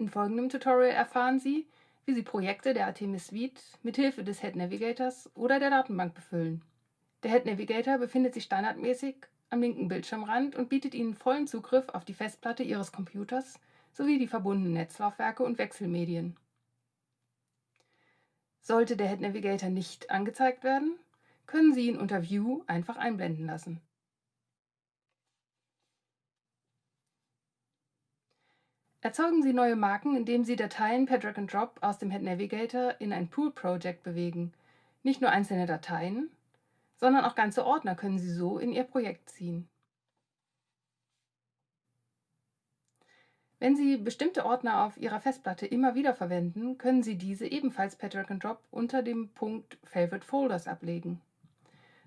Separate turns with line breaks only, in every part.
In folgendem Tutorial erfahren Sie, wie Sie Projekte der Artemis Suite mithilfe des Head Navigators oder der Datenbank befüllen. Der Head Navigator befindet sich standardmäßig am linken Bildschirmrand und bietet Ihnen vollen Zugriff auf die Festplatte Ihres Computers sowie die verbundenen Netzlaufwerke und Wechselmedien. Sollte der Head Navigator nicht angezeigt werden, können Sie ihn unter View einfach einblenden lassen. Erzeugen Sie neue Marken, indem Sie Dateien per Drag and Drop aus dem Head Navigator in ein Pool Project bewegen. Nicht nur einzelne Dateien, sondern auch ganze Ordner können Sie so in Ihr Projekt ziehen. Wenn Sie bestimmte Ordner auf Ihrer Festplatte immer wieder verwenden, können Sie diese ebenfalls per Drag and Drop unter dem Punkt Favorite Folders ablegen.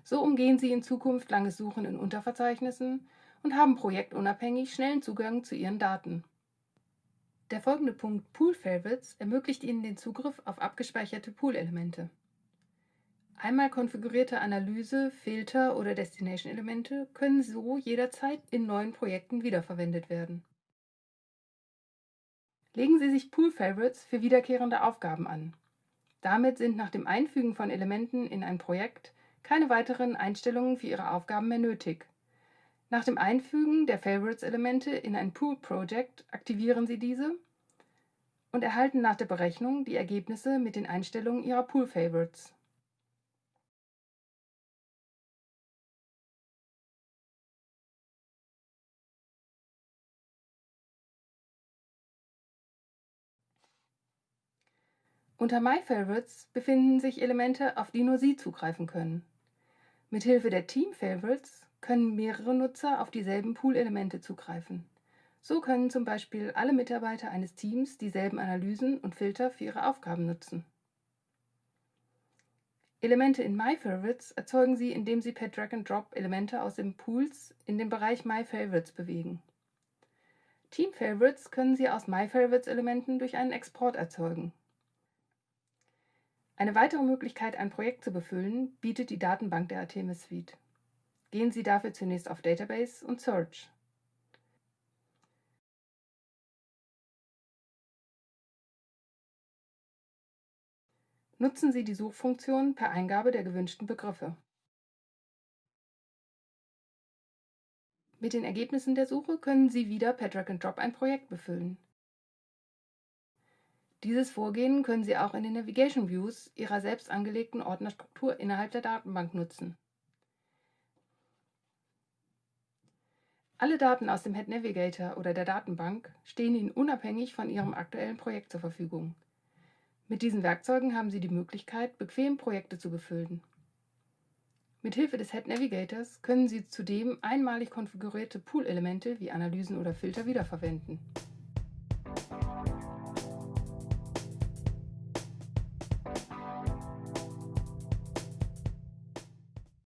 So umgehen Sie in Zukunft langes Suchen in Unterverzeichnissen und haben projektunabhängig schnellen Zugang zu Ihren Daten. Der folgende Punkt Pool Favorites ermöglicht Ihnen den Zugriff auf abgespeicherte Pool-Elemente. Einmal konfigurierte Analyse, Filter oder Destination-Elemente können so jederzeit in neuen Projekten wiederverwendet werden. Legen Sie sich Pool Favorites für wiederkehrende Aufgaben an. Damit sind nach dem Einfügen von Elementen in ein Projekt keine weiteren Einstellungen für Ihre Aufgaben mehr nötig. Nach dem Einfügen der Favorites-Elemente in ein Pool-Project aktivieren Sie diese und erhalten nach der Berechnung die Ergebnisse mit den Einstellungen Ihrer Pool-Favorites. Unter My Favorites befinden sich Elemente, auf die nur Sie zugreifen können. Mithilfe der Team Favorites können mehrere Nutzer auf dieselben Pool-Elemente zugreifen. So können zum Beispiel alle Mitarbeiter eines Teams dieselben Analysen und Filter für ihre Aufgaben nutzen. Elemente in My Favorites erzeugen Sie, indem Sie per Drag and Drop Elemente aus den Pools in den Bereich My Favorites bewegen. Team Favorites können Sie aus My Favorites Elementen durch einen Export erzeugen. Eine weitere Möglichkeit, ein Projekt zu befüllen, bietet die Datenbank der Artemis Suite. Gehen Sie dafür zunächst auf Database und Search. Nutzen Sie die Suchfunktion per Eingabe der gewünschten Begriffe. Mit den Ergebnissen der Suche können Sie wieder per Drag and Drop ein Projekt befüllen. Dieses Vorgehen können Sie auch in den Navigation Views Ihrer selbst angelegten Ordnerstruktur innerhalb der Datenbank nutzen. Alle Daten aus dem Head Navigator oder der Datenbank stehen Ihnen unabhängig von Ihrem aktuellen Projekt zur Verfügung. Mit diesen Werkzeugen haben Sie die Möglichkeit, bequem Projekte zu befüllen. Mithilfe des Head Navigators können Sie zudem einmalig konfigurierte Pool-Elemente wie Analysen oder Filter wiederverwenden.